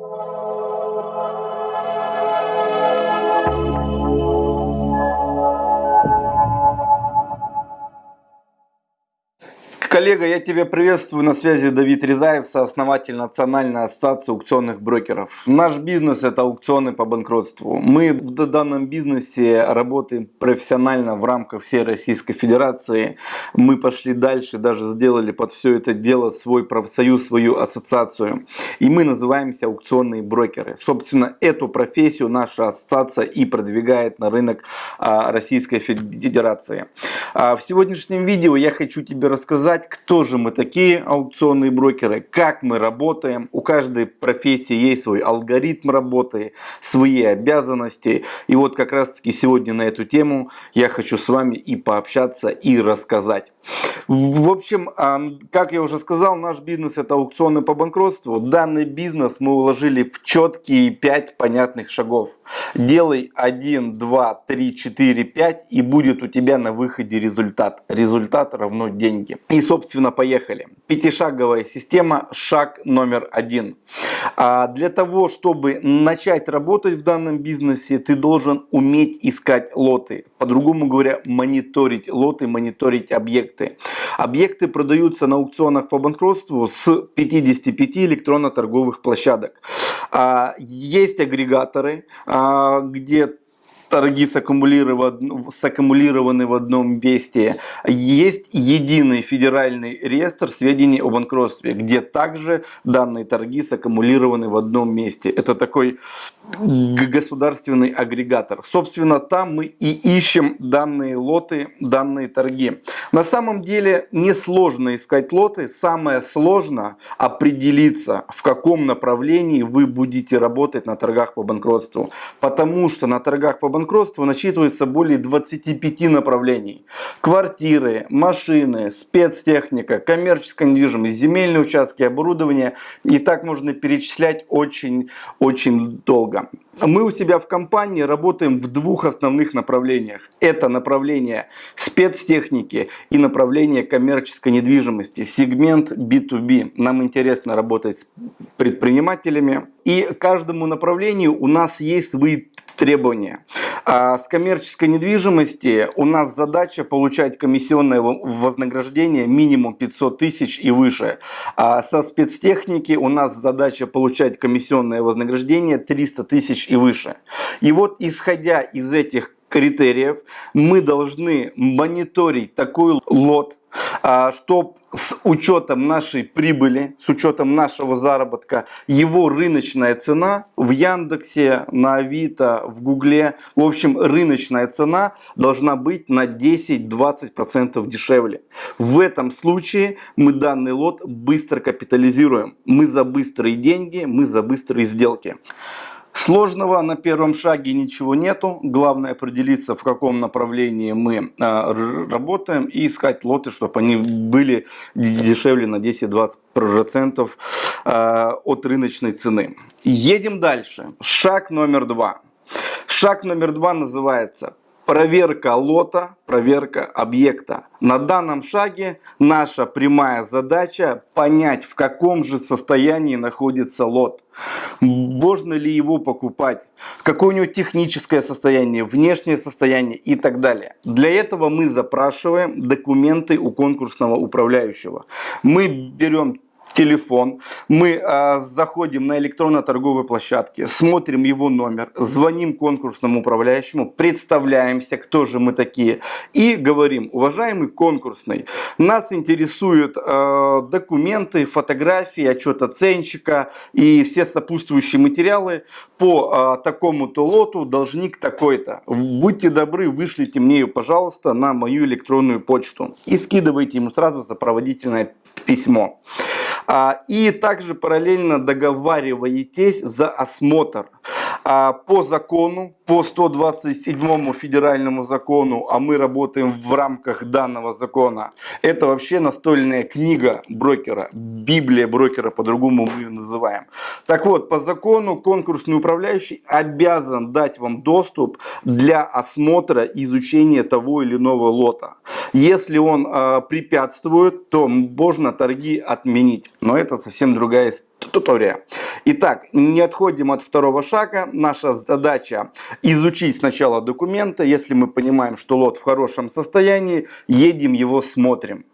Música Коллега, я тебя приветствую. На связи Давид Резаев, сооснователь Национальной ассоциации аукционных брокеров. Наш бизнес это аукционы по банкротству. Мы в данном бизнесе работаем профессионально в рамках всей Российской Федерации. Мы пошли дальше, даже сделали под все это дело свой профсоюз, свою ассоциацию. И мы называемся аукционные брокеры. Собственно, эту профессию наша ассоциация и продвигает на рынок а, Российской Федерации. А, в сегодняшнем видео я хочу тебе рассказать, рассказать, кто же мы такие аукционные брокеры, как мы работаем. У каждой профессии есть свой алгоритм работы, свои обязанности. И вот как раз таки сегодня на эту тему я хочу с вами и пообщаться, и рассказать. В общем, как я уже сказал, наш бизнес это аукционы по банкротству. Данный бизнес мы уложили в четкие 5 понятных шагов. Делай 1, 2, 3, 4, 5 и будет у тебя на выходе результат. Результат равно деньги. И собственно, поехали. Пятишаговая система, шаг номер один. А для того, чтобы начать работать в данном бизнесе, ты должен уметь искать лоты. По-другому говоря, мониторить лоты, мониторить объекты. Объекты продаются на аукционах по банкротству с 55 электронно-торговых площадок. А, есть агрегаторы, а, где торги саккумулированы, в одном месте. Есть единый федеральный реестр сведений о банкротстве, где также данные торги саккумулированы в одном месте. Это такой государственный агрегатор. Собственно, там мы и ищем данные лоты, данные торги. На самом деле несложно искать лоты, самое сложно определиться, в каком направлении вы будете работать на торгах по банкротству. Потому что на торгах по банкротству насчитывается более 25 направлений. Квартиры, машины, спецтехника, коммерческая недвижимость, земельные участки, оборудование. И так можно перечислять очень-очень долго. Мы у себя в компании работаем в двух основных направлениях. Это направление спецтехники и направление коммерческой недвижимости. Сегмент B2B. Нам интересно работать с предпринимателями. И каждому направлению у нас есть свои требования. А с коммерческой недвижимости у нас задача получать комиссионное вознаграждение минимум 500 тысяч и выше. А со спецтехники у нас задача получать комиссионное вознаграждение 300 тысяч и выше. И вот исходя из этих критериев мы должны мониторить такой лот, а, чтобы с учетом нашей прибыли, с учетом нашего заработка, его рыночная цена в Яндексе, на Авито, в Гугле, в общем, рыночная цена должна быть на 10-20% дешевле. В этом случае мы данный лот быстро капитализируем. Мы за быстрые деньги, мы за быстрые сделки. Сложного на первом шаге ничего нету. Главное определиться, в каком направлении мы э, работаем и искать лоты, чтобы они были дешевле на 10-20% э, от рыночной цены. Едем дальше. Шаг номер два. Шаг номер два называется проверка лота, проверка объекта. На данном шаге наша прямая задача понять, в каком же состоянии находится лот. Можно ли его покупать, какое у него техническое состояние, внешнее состояние и так далее. Для этого мы запрашиваем документы у конкурсного управляющего. Мы берем телефон, мы э, заходим на электронно-торговой площадке, смотрим его номер, звоним конкурсному управляющему, представляемся, кто же мы такие, и говорим, уважаемый конкурсный, нас интересуют э, документы, фотографии, отчет оценщика и все сопутствующие материалы по э, такому-то лоту, должник такой-то. Будьте добры, вышлите мне пожалуйста, на мою электронную почту и скидывайте ему сразу сопроводительное письмо. А, и также параллельно договариваетесь за осмотр. А, по закону, по 127 федеральному закону, а мы работаем в рамках данного закона, это вообще настольная книга брокера, библия брокера, по-другому мы ее называем. Так вот, по закону конкурсный управляющий обязан дать вам доступ для осмотра и изучения того или иного лота. Если он э, препятствует, то можно торги отменить. Но это совсем другая история. Итак, не отходим от второго шага. Наша задача изучить сначала документы. Если мы понимаем, что лот в хорошем состоянии, едем его смотрим.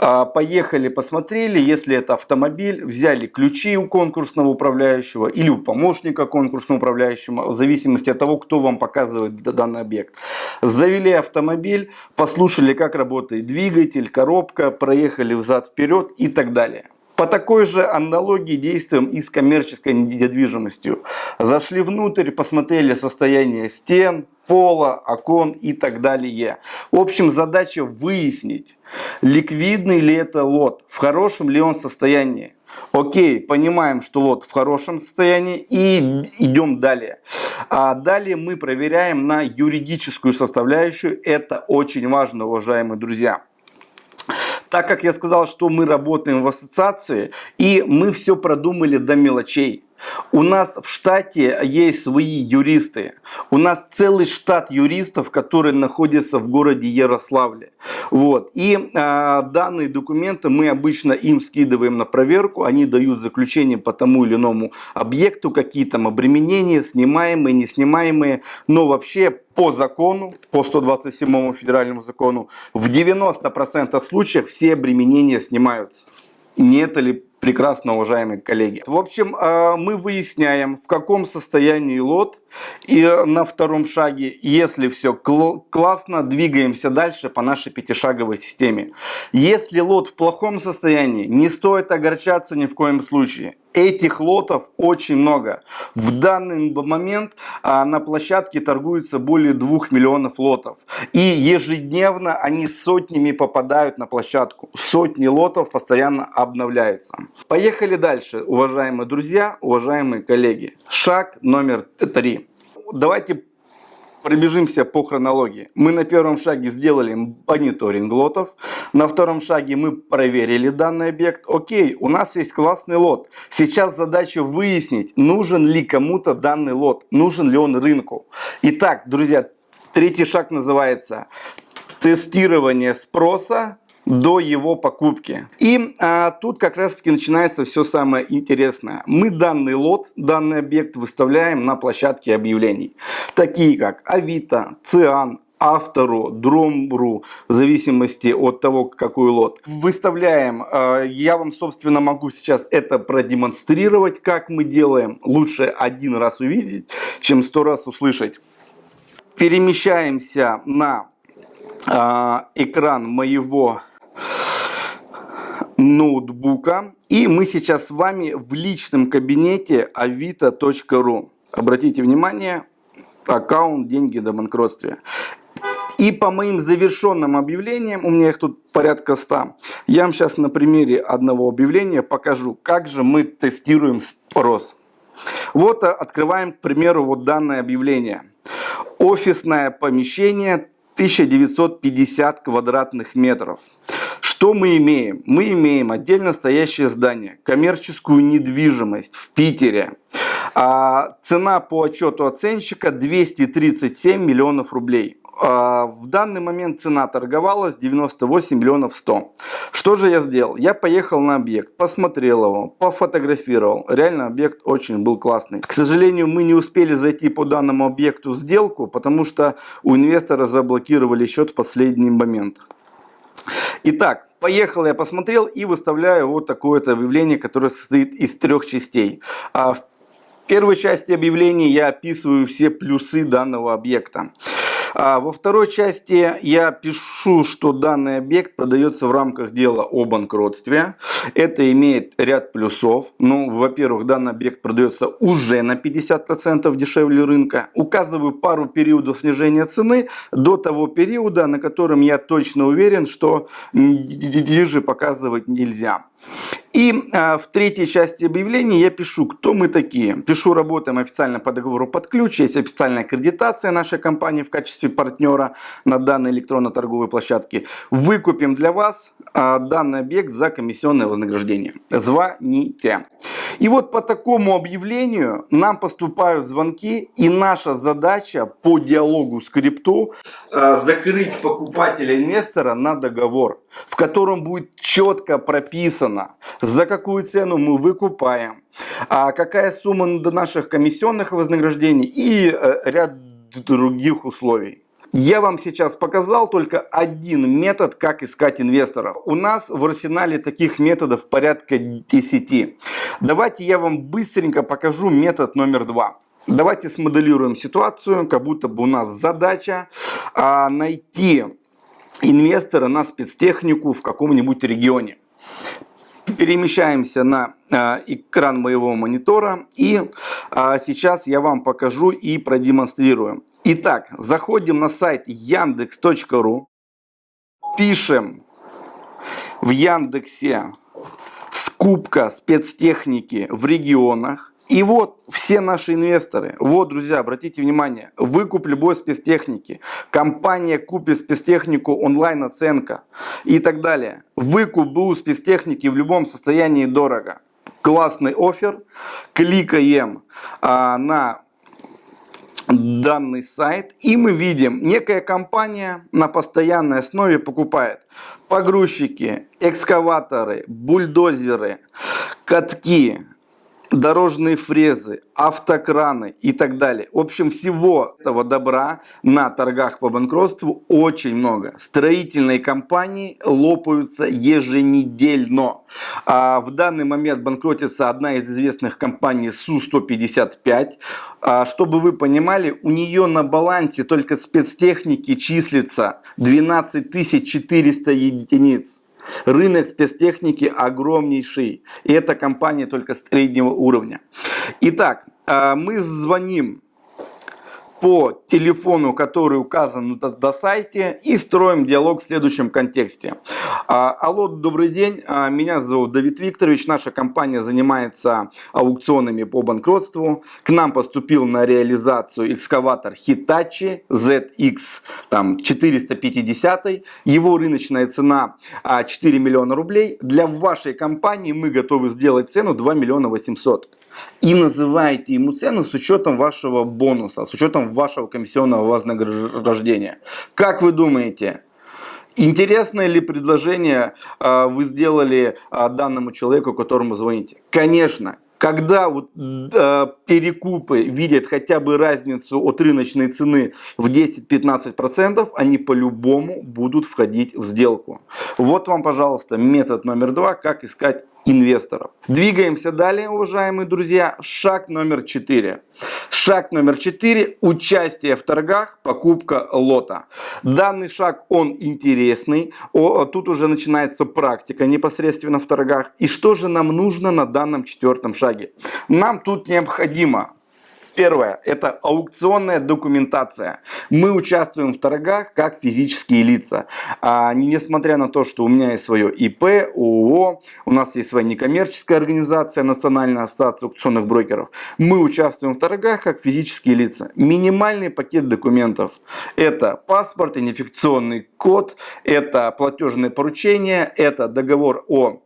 А, поехали, посмотрели, если это автомобиль, взяли ключи у конкурсного управляющего или у помощника конкурсного управляющего, в зависимости от того, кто вам показывает данный объект. Завели автомобиль, послушали, как работает двигатель, коробка, проехали взад-вперед и так далее. По такой же аналогии действуем и с коммерческой недвижимостью. Зашли внутрь, посмотрели состояние стен, пола, окон и так далее. В общем, задача выяснить, ликвидный ли это лот, в хорошем ли он состоянии. Окей, понимаем, что лот в хорошем состоянии и идем далее. А далее мы проверяем на юридическую составляющую. Это очень важно, уважаемые друзья. Так как я сказал, что мы работаем в ассоциации, и мы все продумали до мелочей. У нас в штате есть свои юристы. У нас целый штат юристов, которые находятся в городе Ярославле. Вот. И э, данные документы мы обычно им скидываем на проверку. Они дают заключение по тому или иному объекту, какие там обременения, снимаемые, не снимаемые. Но вообще по закону, по 127 федеральному закону, в 90% случаев все обременения снимаются. Не это ли прекрасно, уважаемые коллеги. В общем, э, мы выясняем, в каком состоянии лот. И на втором шаге, если все классно, двигаемся дальше по нашей пятишаговой системе. Если лот в плохом состоянии, не стоит огорчаться ни в коем случае. Этих лотов очень много. В данный момент а, на площадке торгуется более 2 миллионов лотов. И ежедневно они сотнями попадают на площадку. Сотни лотов постоянно обновляются. Поехали дальше, уважаемые друзья, уважаемые коллеги. Шаг номер три. Давайте пробежимся по хронологии. Мы на первом шаге сделали мониторинг лотов. На втором шаге мы проверили данный объект. Окей, у нас есть классный лот. Сейчас задача выяснить, нужен ли кому-то данный лот, нужен ли он рынку. Итак, друзья, третий шаг называется тестирование спроса до его покупки. И а, тут как раз таки начинается все самое интересное. Мы данный лот, данный объект выставляем на площадке объявлений. Такие как Авито, Циан, автору, дромбру, в зависимости от того, какой лот. Выставляем, а, я вам, собственно, могу сейчас это продемонстрировать, как мы делаем. Лучше один раз увидеть, чем сто раз услышать. Перемещаемся на э, экран моего ноутбука. И мы сейчас с вами в личном кабинете avito.ru. Обратите внимание, аккаунт «Деньги до банкротства». И по моим завершенным объявлениям, у меня их тут порядка 100, я вам сейчас на примере одного объявления покажу, как же мы тестируем спрос. Вот э, открываем, к примеру, вот данное объявление. Офисное помещение 1950 квадратных метров. Что мы имеем? Мы имеем отдельно стоящее здание, коммерческую недвижимость в Питере. А, цена по отчету оценщика 237 миллионов рублей. А, в данный момент цена торговалась 98 миллионов 100. Что же я сделал? Я поехал на объект, посмотрел его, пофотографировал. Реально объект очень был классный. К сожалению, мы не успели зайти по данному объекту в сделку, потому что у инвестора заблокировали счет в последний момент. Итак, поехал я посмотрел и выставляю вот такое-то объявление, которое состоит из трех частей. А в первой части объявления я описываю все плюсы данного объекта. А во второй части я пишу, что данный объект продается в рамках дела о банкротстве. Это имеет ряд плюсов. Ну, во-первых, данный объект продается уже на 50% дешевле рынка. Указываю пару периодов снижения цены до того периода, на котором я точно уверен, что ниже показывать нельзя. И э, в третьей части объявления я пишу, кто мы такие. Пишу, работаем официально по договору под ключ, есть официальная аккредитация нашей компании в качестве партнера на данной электронно-торговой площадке. Выкупим для вас э, данный объект за комиссионное вознаграждение. Звоните. И вот по такому объявлению нам поступают звонки, и наша задача по диалогу с крипту э, закрыть покупателя-инвестора на договор, в котором будет четко прописано, за какую цену мы выкупаем, а какая сумма до наших комиссионных вознаграждений и э, ряд других условий. Я вам сейчас показал только один метод, как искать инвесторов. У нас в арсенале таких методов порядка 10. Давайте я вам быстренько покажу метод номер два. Давайте смоделируем ситуацию, как будто бы у нас задача а, найти инвестора на спецтехнику в каком-нибудь регионе. Перемещаемся на э, экран моего монитора и э, сейчас я вам покажу и продемонстрирую. Итак, заходим на сайт яндекс.ру, пишем в Яндексе скупка спецтехники в регионах. И вот все наши инвесторы, вот, друзья, обратите внимание, выкуп любой спецтехники, компания купит спецтехнику онлайн-оценка и так далее. Выкуп БУ спецтехники в любом состоянии дорого. Классный офер, кликаем а, на данный сайт. И мы видим, некая компания на постоянной основе покупает погрузчики, экскаваторы, бульдозеры, катки, дорожные фрезы, автокраны и так далее. В общем, всего этого добра на торгах по банкротству очень много. Строительные компании лопаются еженедельно. А в данный момент банкротится одна из известных компаний Су-155. А, чтобы вы понимали, у нее на балансе только спецтехники числится 12 400 единиц. Рынок спецтехники огромнейший. И эта компания только среднего уровня. Итак, а, мы звоним по телефону, который указан на, на сайте и строим диалог в следующем контексте. А, алло, добрый день, а, меня зовут Давид Викторович, наша компания занимается аукционами по банкротству. К нам поступил на реализацию экскаватор Hitachi ZX там, 450, его рыночная цена 4 миллиона рублей. Для вашей компании мы готовы сделать цену 2 миллиона 800 и называете ему цену с учетом вашего бонуса, с учетом вашего комиссионного вознаграждения. Как вы думаете, Интересное ли предложение э, вы сделали э, данному человеку, которому звоните? Конечно, когда вот, э, перекупы видят хотя бы разницу от рыночной цены в 10-15%, они по-любому будут входить в сделку. Вот вам, пожалуйста, метод номер два, как искать инвесторов. Двигаемся далее, уважаемые друзья. Шаг номер 4. Шаг номер 4. Участие в торгах, покупка лота. Данный шаг, он интересный. О, тут уже начинается практика непосредственно в торгах. И что же нам нужно на данном четвертом шаге? Нам тут необходимо Первое – это аукционная документация. Мы участвуем в торгах как физические лица. А, несмотря на то, что у меня есть свое ИП, ООО, у нас есть своя некоммерческая организация, Национальная ассоциация аукционных брокеров, мы участвуем в торгах как физические лица. Минимальный пакет документов – это паспорт, идентификационный код, это платежное поручение, это договор о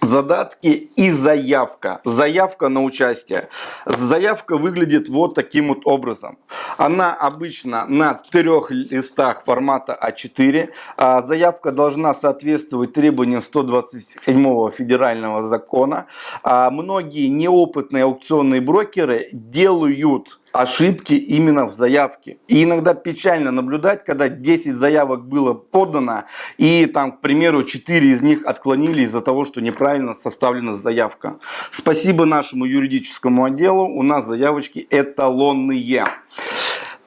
задатки и заявка. Заявка на участие. Заявка выглядит вот таким вот образом. Она обычно на трех листах формата А4. А заявка должна соответствовать требованиям 127 федерального закона. А многие неопытные аукционные брокеры делают ошибки именно в заявке. И иногда печально наблюдать, когда 10 заявок было подано, и там, к примеру, 4 из них отклонили из-за того, что неправильно составлена заявка. Спасибо нашему юридическому отделу, у нас заявочки эталонные.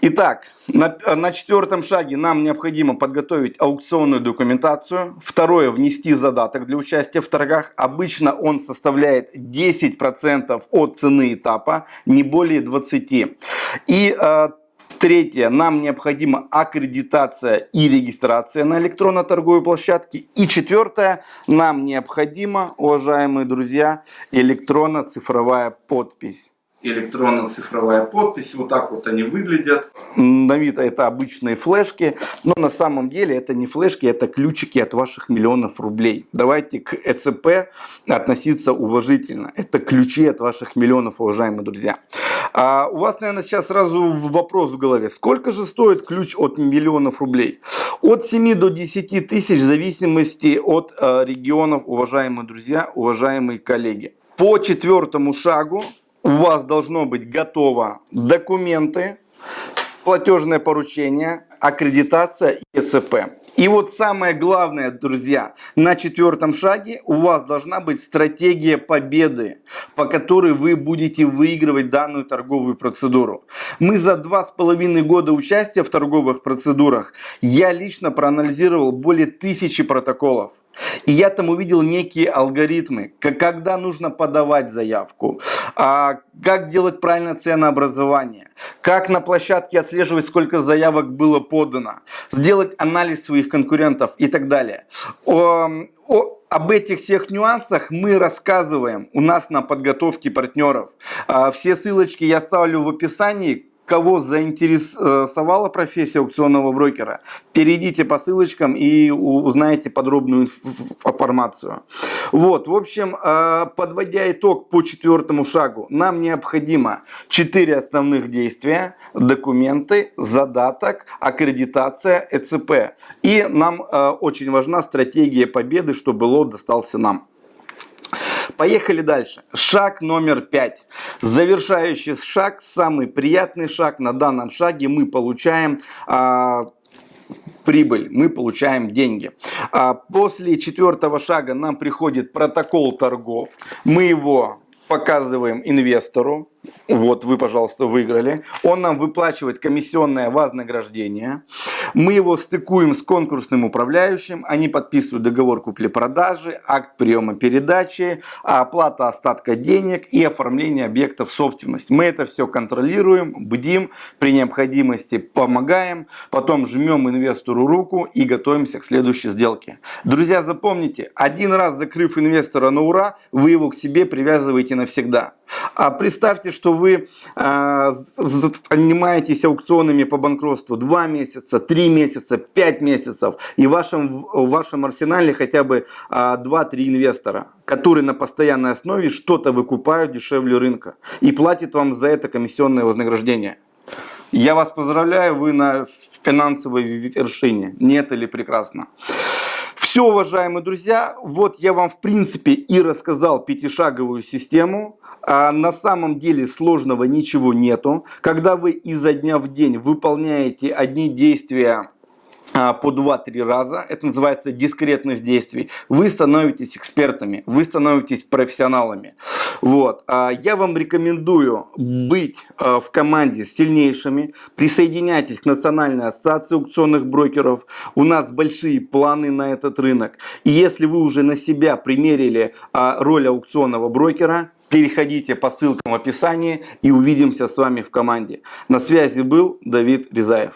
Итак, на, на четвертом шаге нам необходимо подготовить аукционную документацию. Второе, внести задаток для участия в торгах. Обычно он составляет 10% от цены этапа, не более 20%. И э, Третье, нам необходима аккредитация и регистрация на электронно-торговой площадке. И четвертое, нам необходима, уважаемые друзья, электронно-цифровая подпись электронно-цифровая подпись. Вот так вот они выглядят. На вид это обычные флешки, но на самом деле это не флешки, это ключики от ваших миллионов рублей. Давайте к ЭЦП относиться уважительно. Это ключи от ваших миллионов, уважаемые друзья. А у вас, наверное, сейчас сразу вопрос в голове. Сколько же стоит ключ от миллионов рублей? От 7 до 10 тысяч в зависимости от э, регионов, уважаемые друзья, уважаемые коллеги. По четвертому шагу у вас должно быть готово документы, платежное поручение, аккредитация и ЕЦП. И вот самое главное, друзья, на четвертом шаге у вас должна быть стратегия победы, по которой вы будете выигрывать данную торговую процедуру. Мы за два с половиной года участия в торговых процедурах, я лично проанализировал более тысячи протоколов. И я там увидел некие алгоритмы, когда нужно подавать заявку, а, как делать правильное ценообразование, как на площадке отслеживать, сколько заявок было подано, сделать анализ своих конкурентов и так далее. О, о, об этих всех нюансах мы рассказываем у нас на подготовке партнеров. А, все ссылочки я ставлю в описании кого заинтересовала профессия аукционного брокера, перейдите по ссылочкам и узнаете подробную информацию. Вот, в общем, э, подводя итог по четвертому шагу, нам необходимо четыре основных действия, документы, задаток, аккредитация, ЭЦП. И нам э, очень важна стратегия победы, чтобы лот достался нам. Поехали дальше. Шаг номер пять. Завершающий шаг, самый приятный шаг. На данном шаге мы получаем а, прибыль, мы получаем деньги. А после четвертого шага нам приходит протокол торгов. Мы его показываем инвестору. Вот вы, пожалуйста, выиграли. Он нам выплачивает комиссионное вознаграждение. Мы его стыкуем с конкурсным управляющим. Они подписывают договор купли-продажи, акт приема передачи, оплата остатка денег и оформление объектов собственности. Мы это все контролируем, бдим, при необходимости помогаем, потом жмем инвестору руку и готовимся к следующей сделке. Друзья, запомните, один раз закрыв инвестора на ура, вы его к себе привязываете навсегда. А представьте, что вы а, занимаетесь аукционами по банкротству 2 месяца, 3 месяца, 5 месяцев, и в вашем, в вашем арсенале хотя бы а, 2-3 инвестора, которые на постоянной основе что-то выкупают дешевле рынка и платят вам за это комиссионное вознаграждение. Я вас поздравляю, вы на финансовой вершине. Нет или прекрасно. Все, уважаемые друзья, вот я вам в принципе и рассказал пятишаговую систему. А на самом деле сложного ничего нету. Когда вы изо дня в день выполняете одни действия по 2-3 раза, это называется дискретность действий, вы становитесь экспертами, вы становитесь профессионалами. Вот. А, я вам рекомендую быть а, в команде с сильнейшими, присоединяйтесь к Национальной ассоциации аукционных брокеров, у нас большие планы на этот рынок. И если вы уже на себя примерили роль аукционного брокера, Переходите по ссылкам в описании и увидимся с вами в команде. На связи был Давид Резаев.